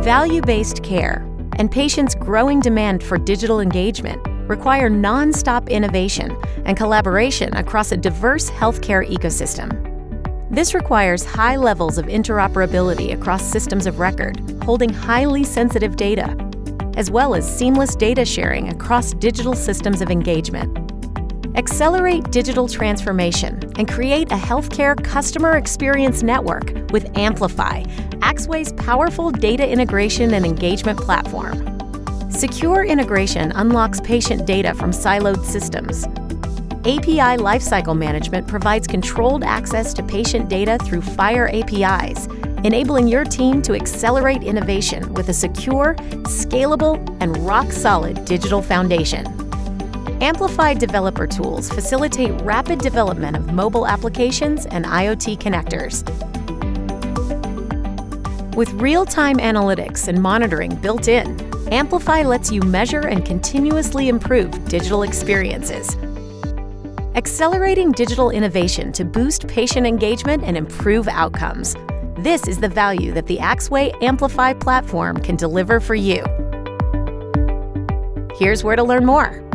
Value-based care and patients' growing demand for digital engagement require non-stop innovation and collaboration across a diverse healthcare ecosystem. This requires high levels of interoperability across systems of record, holding highly sensitive data, as well as seamless data sharing across digital systems of engagement. Accelerate digital transformation and create a healthcare customer experience network with Amplify, Axway's powerful data integration and engagement platform. Secure integration unlocks patient data from siloed systems. API Lifecycle Management provides controlled access to patient data through FHIR APIs, enabling your team to accelerate innovation with a secure, scalable, and rock-solid digital foundation. Amplify developer tools facilitate rapid development of mobile applications and IoT connectors. With real-time analytics and monitoring built in, Amplify lets you measure and continuously improve digital experiences. Accelerating digital innovation to boost patient engagement and improve outcomes. This is the value that the Axway Amplify platform can deliver for you. Here's where to learn more.